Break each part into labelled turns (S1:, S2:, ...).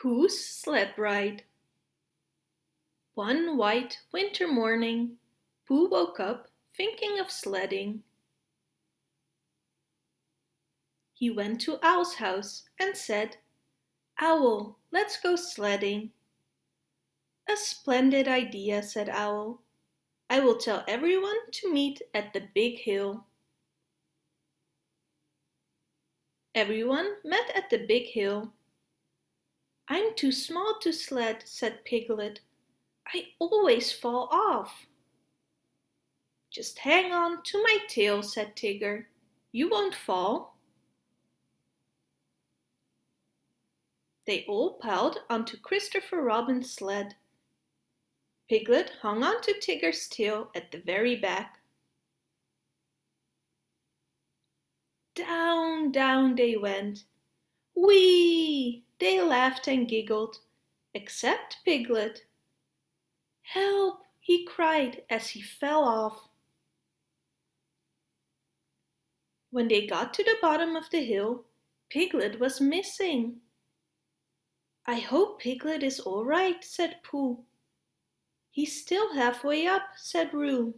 S1: Pooh's Sled Ride One white winter morning, Pooh woke up thinking of sledding. He went to Owl's house and said, Owl, let's go sledding. A splendid idea, said Owl. I will tell everyone to meet at the big hill. Everyone met at the big hill I'm too small to sled, said Piglet. I always fall off. Just hang on to my tail, said Tigger. You won't fall. They all piled onto Christopher Robin's sled. Piglet hung on to Tigger's tail at the very back. Down, down they went. Whee! They laughed and giggled, except Piglet. Help! he cried as he fell off. When they got to the bottom of the hill, Piglet was missing. I hope Piglet is all right, said Pooh. He's still halfway up, said Roo.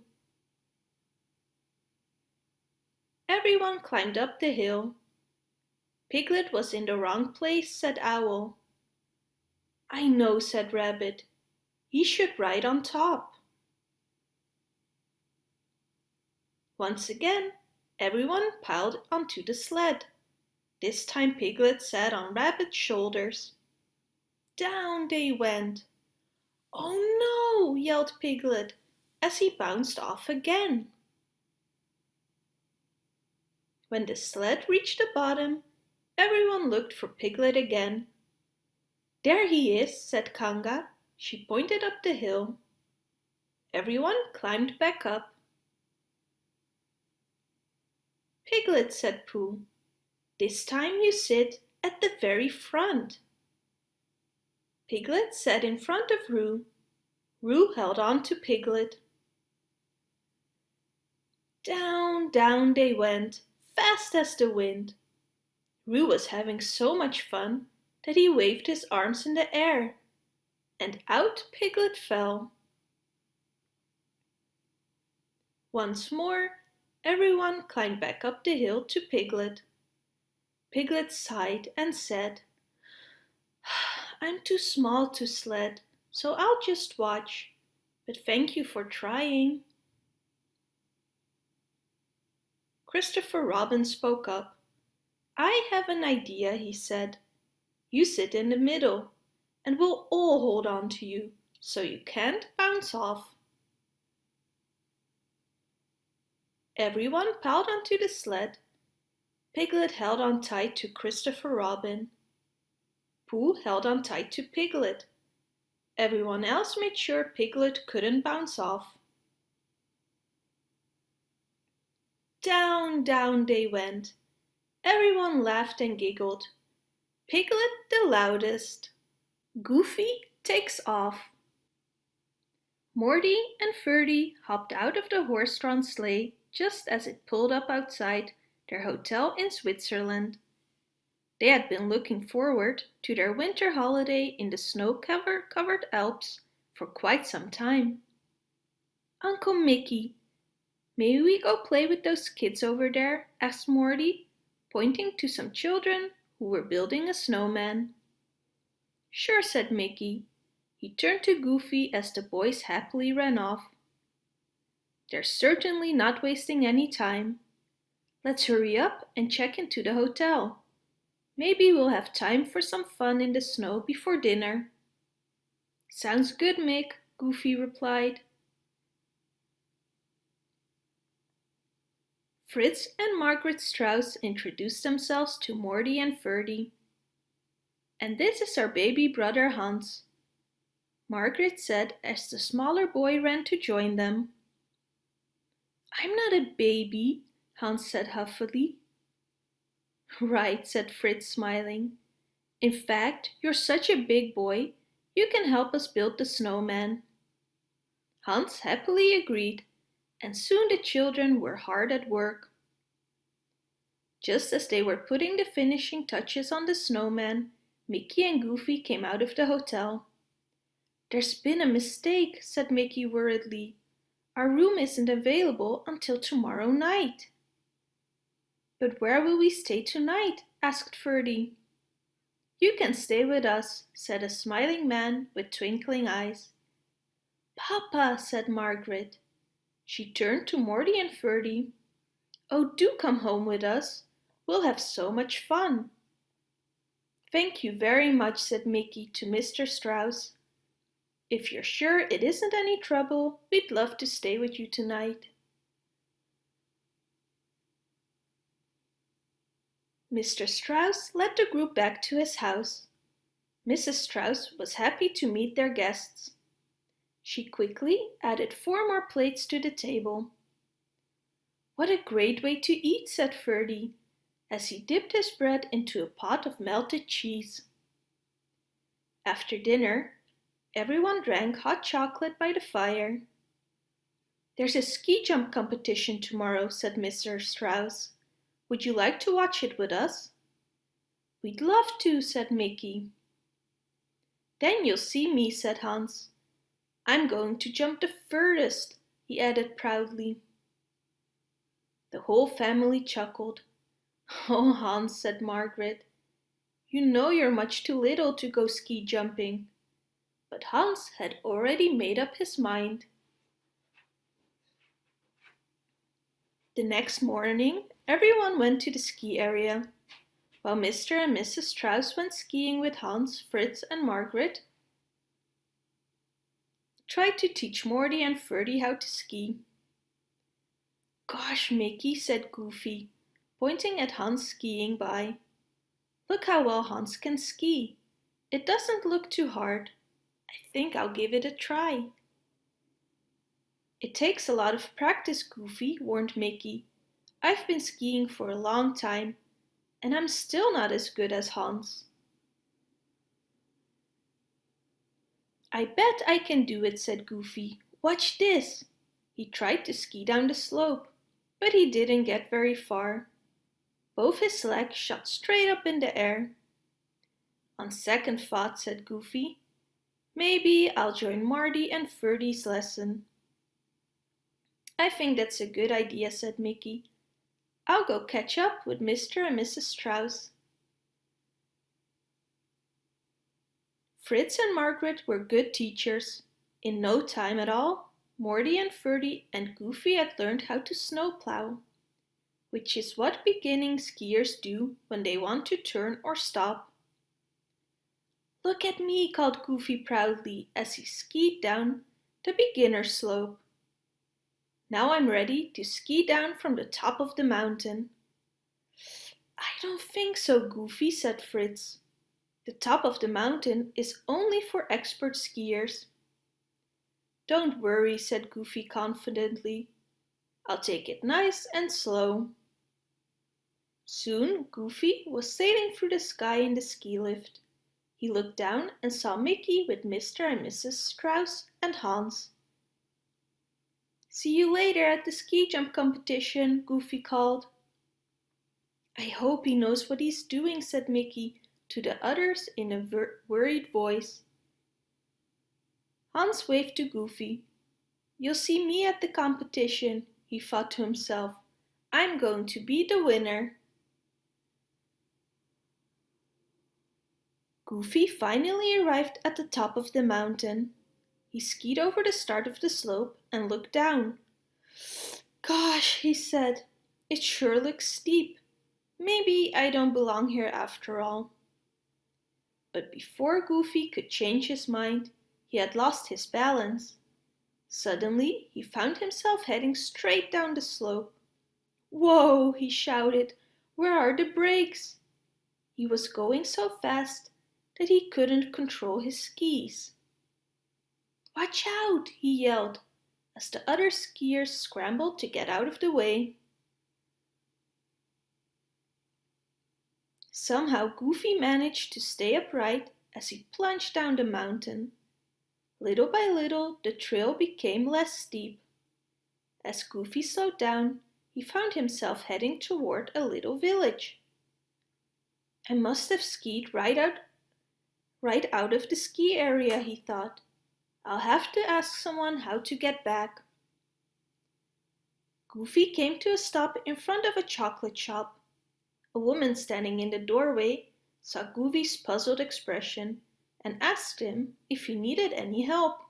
S1: Everyone climbed up the hill Piglet was in the wrong place, said Owl. I know, said Rabbit. He should ride on top. Once again, everyone piled onto the sled. This time Piglet sat on Rabbit's shoulders. Down they went. Oh no, yelled Piglet as he bounced off again. When the sled reached the bottom, Everyone looked for Piglet again. There he is, said Kanga. She pointed up the hill. Everyone climbed back up. Piglet, said Pooh, this time you sit at the very front. Piglet sat in front of Roo. Roo held on to Piglet. Down, down they went, fast as the wind. Roo was having so much fun that he waved his arms in the air, and out Piglet fell. Once more, everyone climbed back up the hill to Piglet. Piglet sighed and said, I'm too small to sled, so I'll just watch, but thank you for trying. Christopher Robin spoke up. I have an idea, he said. You sit in the middle, and we'll all hold on to you, so you can't bounce off. Everyone piled onto the sled. Piglet held on tight to Christopher Robin. Pooh held on tight to Piglet. Everyone else made sure Piglet couldn't bounce off. Down, down they went, Everyone laughed and giggled. Piglet the loudest. Goofy takes off. Morty and Ferdy hopped out of the horse-drawn sleigh just as it pulled up outside their hotel in Switzerland. They had been looking forward to their winter holiday in the snow-covered Alps for quite some time. Uncle Mickey, may we go play with those kids over there? asked Morty pointing to some children who were building a snowman. Sure, said Mickey. He turned to Goofy as the boys happily ran off. They're certainly not wasting any time. Let's hurry up and check into the hotel. Maybe we'll have time for some fun in the snow before dinner. Sounds good, Mick, Goofy replied. Fritz and Margaret Strauss introduced themselves to Morty and Ferdy. And this is our baby brother Hans. Margaret said as the smaller boy ran to join them. I'm not a baby, Hans said huffily. Right, said Fritz smiling. In fact, you're such a big boy, you can help us build the snowman. Hans happily agreed and soon the children were hard at work. Just as they were putting the finishing touches on the snowman, Mickey and Goofy came out of the hotel. There's been a mistake, said Mickey worriedly. Our room isn't available until tomorrow night. But where will we stay tonight? asked Ferdy. You can stay with us, said a smiling man with twinkling eyes. Papa, said Margaret. She turned to Morty and Ferdy. Oh, do come home with us. We'll have so much fun. Thank you very much, said Mickey to Mr. Strauss. If you're sure it isn't any trouble, we'd love to stay with you tonight. Mr. Strauss led the group back to his house. Mrs. Strauss was happy to meet their guests. She quickly added four more plates to the table. What a great way to eat, said Ferdy, as he dipped his bread into a pot of melted cheese. After dinner, everyone drank hot chocolate by the fire. There's a ski jump competition tomorrow, said Mr. Strauss. Would you like to watch it with us? We'd love to, said Mickey. Then you'll see me, said Hans. I'm going to jump the furthest, he added proudly. The whole family chuckled. Oh, Hans, said Margaret, you know you're much too little to go ski jumping. But Hans had already made up his mind. The next morning, everyone went to the ski area. While Mr. and Mrs. Strauss went skiing with Hans, Fritz and Margaret, tried to teach Morty and Ferdy how to ski. Gosh, Mickey, said Goofy, pointing at Hans skiing by. Look how well Hans can ski. It doesn't look too hard. I think I'll give it a try. It takes a lot of practice, Goofy, warned Mickey. I've been skiing for a long time, and I'm still not as good as Hans. I bet I can do it, said Goofy. Watch this. He tried to ski down the slope but he didn't get very far. Both his legs shot straight up in the air. On second thought, said Goofy, maybe I'll join Marty and Ferdy's lesson. I think that's a good idea, said Mickey. I'll go catch up with Mr. and Mrs. Strauss. Fritz and Margaret were good teachers. In no time at all, Morty and Ferdy and Goofy had learned how to snowplow, which is what beginning skiers do when they want to turn or stop. Look at me, called Goofy proudly as he skied down the beginner slope. Now I'm ready to ski down from the top of the mountain. I don't think so, Goofy, said Fritz. The top of the mountain is only for expert skiers. Don't worry, said Goofy confidently. I'll take it nice and slow. Soon Goofy was sailing through the sky in the ski lift. He looked down and saw Mickey with Mr. and Mrs. Strauss and Hans. See you later at the ski jump competition, Goofy called. I hope he knows what he's doing, said Mickey to the others in a worried voice. Hans waved to Goofy. You'll see me at the competition, he thought to himself. I'm going to be the winner. Goofy finally arrived at the top of the mountain. He skied over the start of the slope and looked down. Gosh, he said, it sure looks steep. Maybe I don't belong here after all. But before Goofy could change his mind, he had lost his balance. Suddenly he found himself heading straight down the slope. Whoa, he shouted, where are the brakes? He was going so fast that he couldn't control his skis. Watch out, he yelled as the other skiers scrambled to get out of the way. Somehow Goofy managed to stay upright as he plunged down the mountain. Little by little, the trail became less steep. As Goofy slowed down, he found himself heading toward a little village. I must have skied right out right out of the ski area, he thought. I'll have to ask someone how to get back. Goofy came to a stop in front of a chocolate shop. A woman standing in the doorway saw Goofy's puzzled expression and asked him if he needed any help.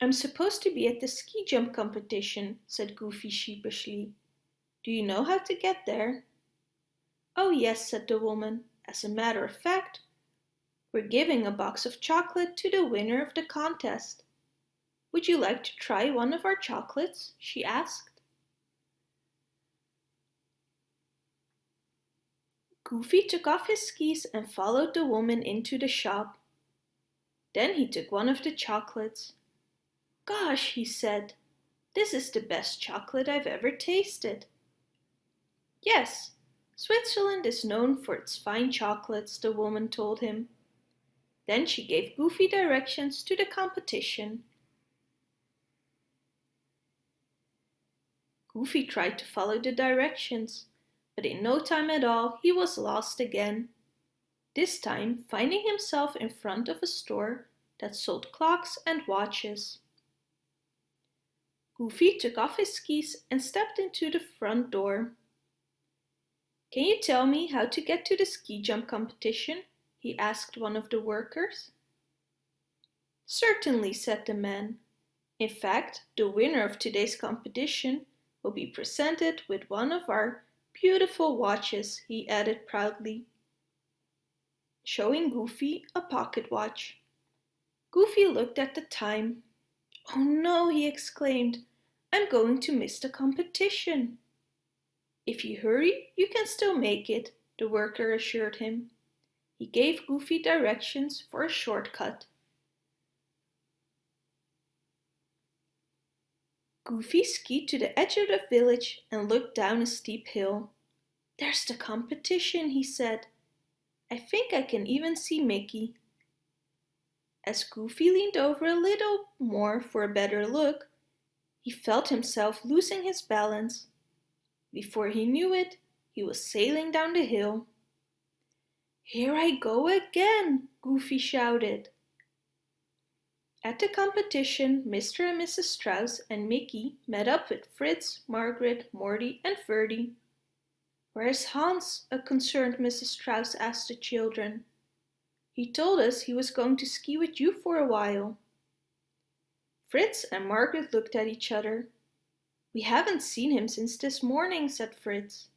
S1: I'm supposed to be at the ski jump competition, said Goofy sheepishly. Do you know how to get there? Oh yes, said the woman. As a matter of fact, we're giving a box of chocolate to the winner of the contest. Would you like to try one of our chocolates? she asked. Goofy took off his skis and followed the woman into the shop. Then he took one of the chocolates. Gosh, he said, this is the best chocolate I've ever tasted. Yes, Switzerland is known for its fine chocolates, the woman told him. Then she gave Goofy directions to the competition Goofy tried to follow the directions, but in no time at all he was lost again. This time finding himself in front of a store that sold clocks and watches. Goofy took off his skis and stepped into the front door. Can you tell me how to get to the ski jump competition? he asked one of the workers. Certainly, said the man. In fact, the winner of today's competition will be presented with one of our beautiful watches, he added proudly, showing Goofy a pocket watch. Goofy looked at the time. Oh no, he exclaimed, I'm going to miss the competition. If you hurry, you can still make it, the worker assured him. He gave Goofy directions for a shortcut. Goofy skied to the edge of the village and looked down a steep hill. There's the competition, he said. I think I can even see Mickey. As Goofy leaned over a little more for a better look, he felt himself losing his balance. Before he knew it, he was sailing down the hill. Here I go again, Goofy shouted. At the competition, Mr. and Mrs. Strauss and Mickey met up with Fritz, Margaret, Morty and Ferdy. Where's Hans? a concerned Mrs. Strauss asked the children. He told us he was going to ski with you for a while. Fritz and Margaret looked at each other. We haven't seen him since this morning, said Fritz.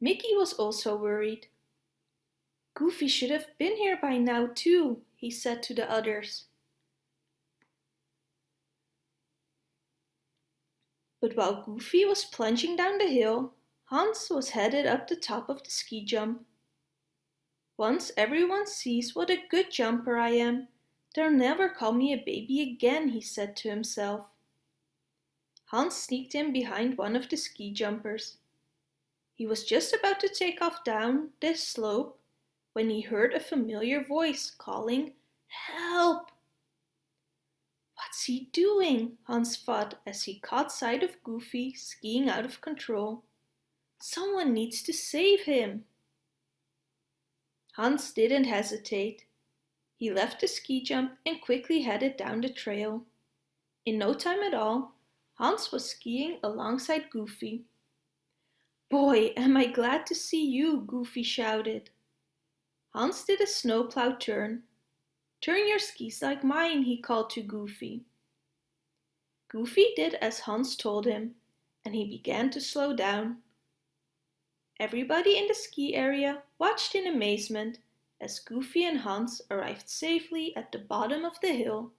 S1: Mickey was also worried. Goofy should have been here by now too, he said to the others. But while Goofy was plunging down the hill, Hans was headed up the top of the ski jump. Once everyone sees what a good jumper I am, they'll never call me a baby again, he said to himself. Hans sneaked in behind one of the ski jumpers. He was just about to take off down this slope when he heard a familiar voice calling, Help! What's he doing? Hans thought as he caught sight of Goofy skiing out of control. Someone needs to save him. Hans didn't hesitate. He left the ski jump and quickly headed down the trail. In no time at all, Hans was skiing alongside Goofy. Boy, am I glad to see you, Goofy shouted. Hans did a snowplow turn Turn your skis like mine, he called to Goofy. Goofy did as Hans told him, and he began to slow down. Everybody in the ski area watched in amazement as Goofy and Hans arrived safely at the bottom of the hill.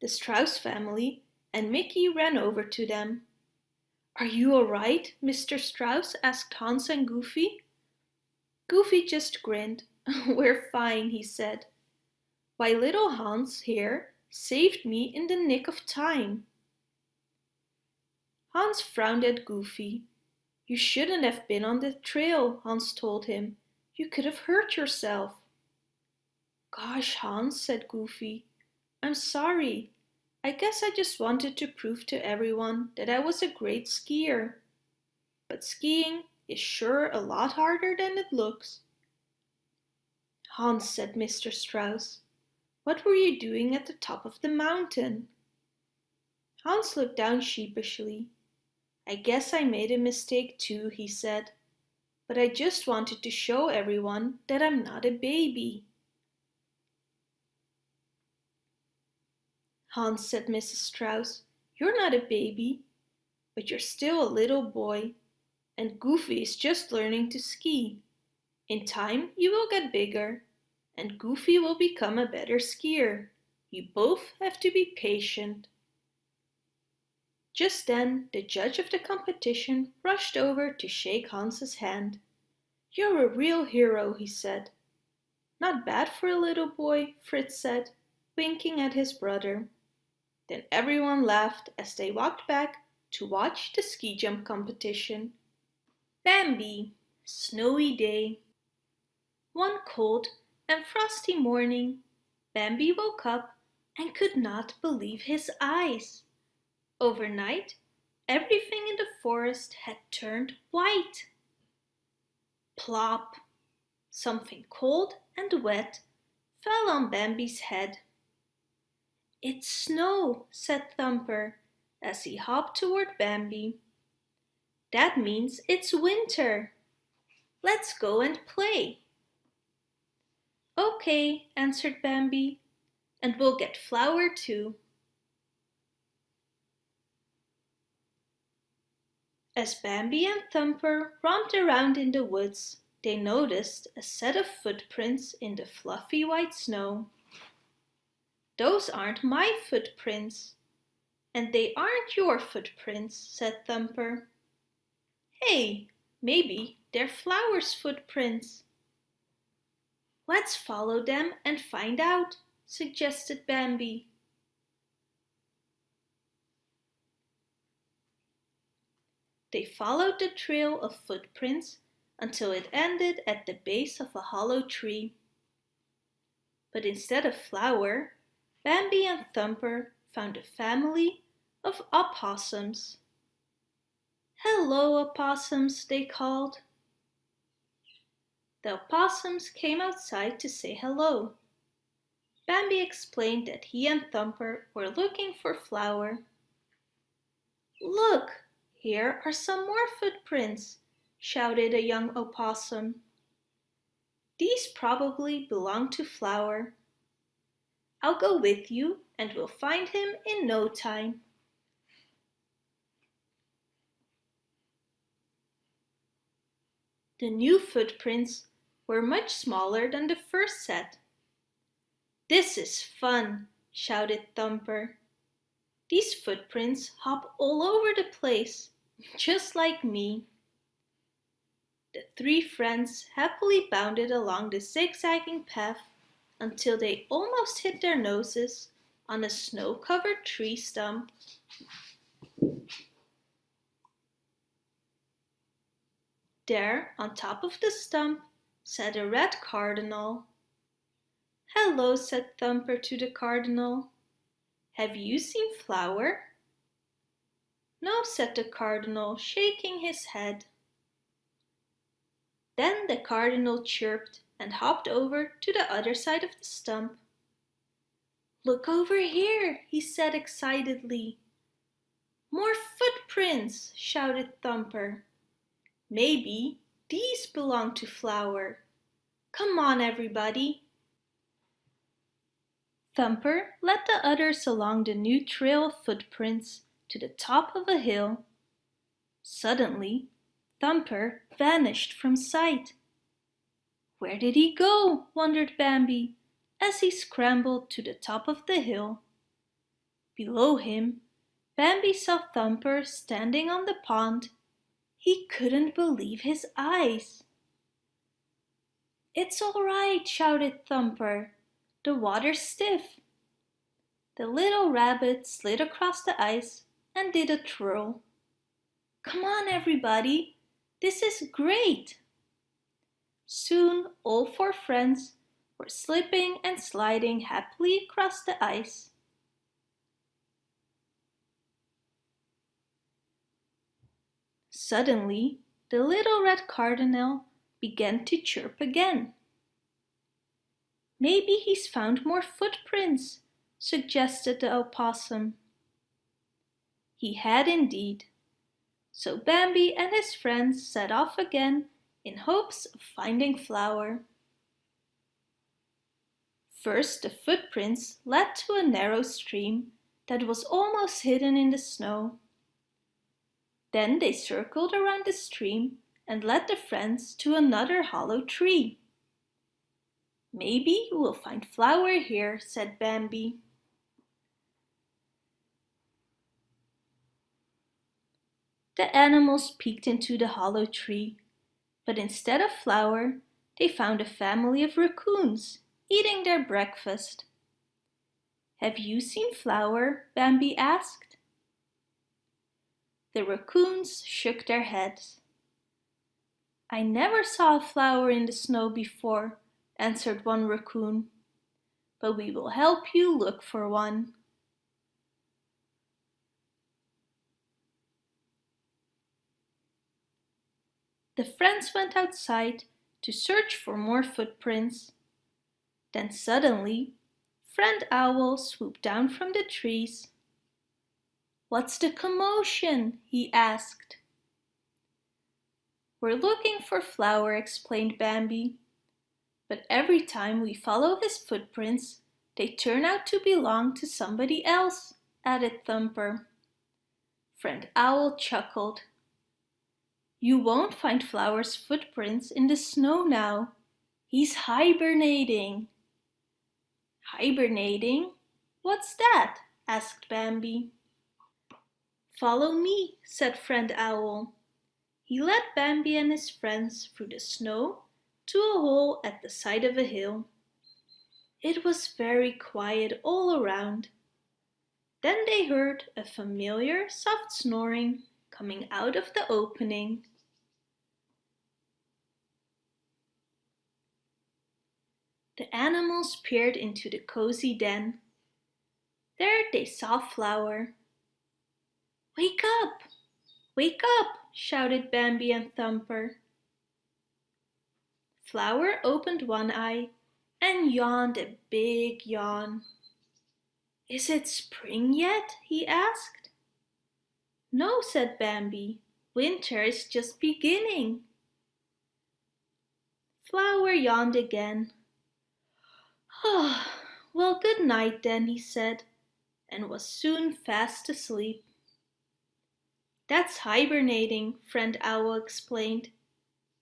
S1: The Strauss family and Mickey ran over to them. Are you all right, Mr. Strauss? asked Hans and Goofy. Goofy just grinned. We're fine, he said. Why, little Hans here saved me in the nick of time. Hans frowned at Goofy. You shouldn't have been on the trail, Hans told him. You could have hurt yourself. Gosh, Hans, said Goofy. I'm sorry. I guess I just wanted to prove to everyone that I was a great skier. But skiing is sure a lot harder than it looks. Hans, said Mr. Strauss, what were you doing at the top of the mountain? Hans looked down sheepishly. I guess I made a mistake too, he said, but I just wanted to show everyone that I'm not a baby. Hans, said Mrs. Strauss, you're not a baby, but you're still a little boy, and Goofy is just learning to ski. In time you will get bigger, and Goofy will become a better skier. You both have to be patient. Just then the judge of the competition rushed over to shake Hans's hand. You're a real hero, he said. Not bad for a little boy, Fritz said, winking at his brother. Then everyone laughed as they walked back to watch the ski jump competition. Bambi, snowy day. One cold and frosty morning, Bambi woke up and could not believe his eyes. Overnight, everything in the forest had turned white. Plop! Something cold and wet fell on Bambi's head. It's snow, said Thumper as he hopped toward Bambi. That means it's winter. Let's go and play. Okay, answered Bambi, and we'll get Flower too. As Bambi and Thumper romped around in the woods, they noticed a set of footprints in the fluffy white snow. Those aren't my footprints. And they aren't your footprints, said Thumper. Hey, maybe they're Flower's footprints. Let's follow them and find out, suggested Bambi. They followed the trail of footprints until it ended at the base of a hollow tree. But instead of Flower, Bambi and Thumper found a family of opossums. Hello, opossums, they called. The opossums came outside to say hello. Bambi explained that he and Thumper were looking for Flower. Look, here are some more footprints, shouted a young opossum. These probably belong to Flower. I'll go with you and we'll find him in no time. The new footprints were much smaller than the first set. This is fun, shouted Thumper. These footprints hop all over the place, just like me. The three friends happily bounded along the zigzagging path until they almost hit their noses on a snow-covered tree stump. There, on top of the stump, sat a red cardinal. Hello, said Thumper to the cardinal. Have you seen Flower? No, said the cardinal, shaking his head. Then the cardinal chirped and hopped over to the other side of the stump. Look over here, he said excitedly. More footprints, shouted Thumper. Maybe these belong to Flower. Come on, everybody. Thumper led the others along the new trail of footprints to the top of a hill. Suddenly, Thumper vanished from sight. Where did he go? wondered Bambi as he scrambled to the top of the hill. Below him, Bambi saw Thumper standing on the pond. He couldn't believe his eyes. It's all right, shouted Thumper. The water's stiff. The little rabbit slid across the ice and did a twirl. Come on, everybody. This is great. Soon all four friends were slipping and sliding happily across the ice. Suddenly, the little red cardinal began to chirp again. Maybe he's found more footprints, suggested the opossum. He had indeed. So Bambi and his friends set off again in hopes of finding Flower. First the footprints led to a narrow stream that was almost hidden in the snow. Then they circled around the stream and led the friends to another hollow tree. Maybe we'll find flower here, said Bambi. The animals peeked into the hollow tree, but instead of flower, they found a family of raccoons eating their breakfast. Have you seen Flower? Bambi asked. The raccoons shook their heads. I never saw a flower in the snow before, answered one raccoon, but we will help you look for one. The friends went outside to search for more footprints. Then suddenly, Friend Owl swooped down from the trees. What's the commotion? he asked. We're looking for Flower, explained Bambi. But every time we follow his footprints, they turn out to belong to somebody else, added Thumper. Friend Owl chuckled. You won't find Flower's footprints in the snow now. He's hibernating. Hibernating? What's that? asked Bambi. Follow me, said Friend Owl. He led Bambi and his friends through the snow to a hole at the side of a hill. It was very quiet all around. Then they heard a familiar soft snoring coming out of the opening. The animals peered into the cozy den. There they saw Flower. Wake up! Wake up! shouted Bambi and Thumper. Flower opened one eye and yawned a big yawn. Is it spring yet? he asked. No, said Bambi. Winter is just beginning. Flower yawned again. Ah, well, good night then, he said, and was soon fast asleep. That's hibernating, Friend Owl explained.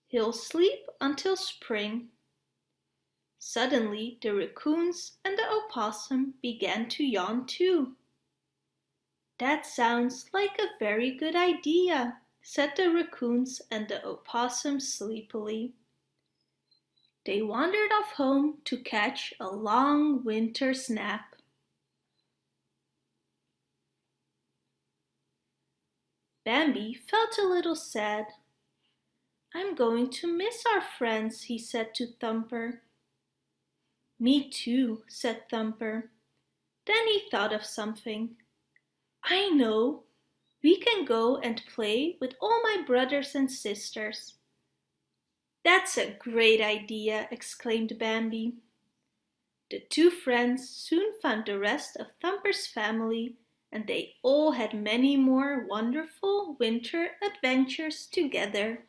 S1: He'll sleep until spring. Suddenly the raccoons and the opossum began to yawn too. That sounds like a very good idea, said the raccoons and the opossum sleepily. They wandered off home to catch a long winter's nap. Bambi felt a little sad. I'm going to miss our friends, he said to Thumper. Me too, said Thumper. Then he thought of something. I know, we can go and play with all my brothers and sisters. That's a great idea, exclaimed Bambi. The two friends soon found the rest of Thumper's family and they all had many more wonderful winter adventures together.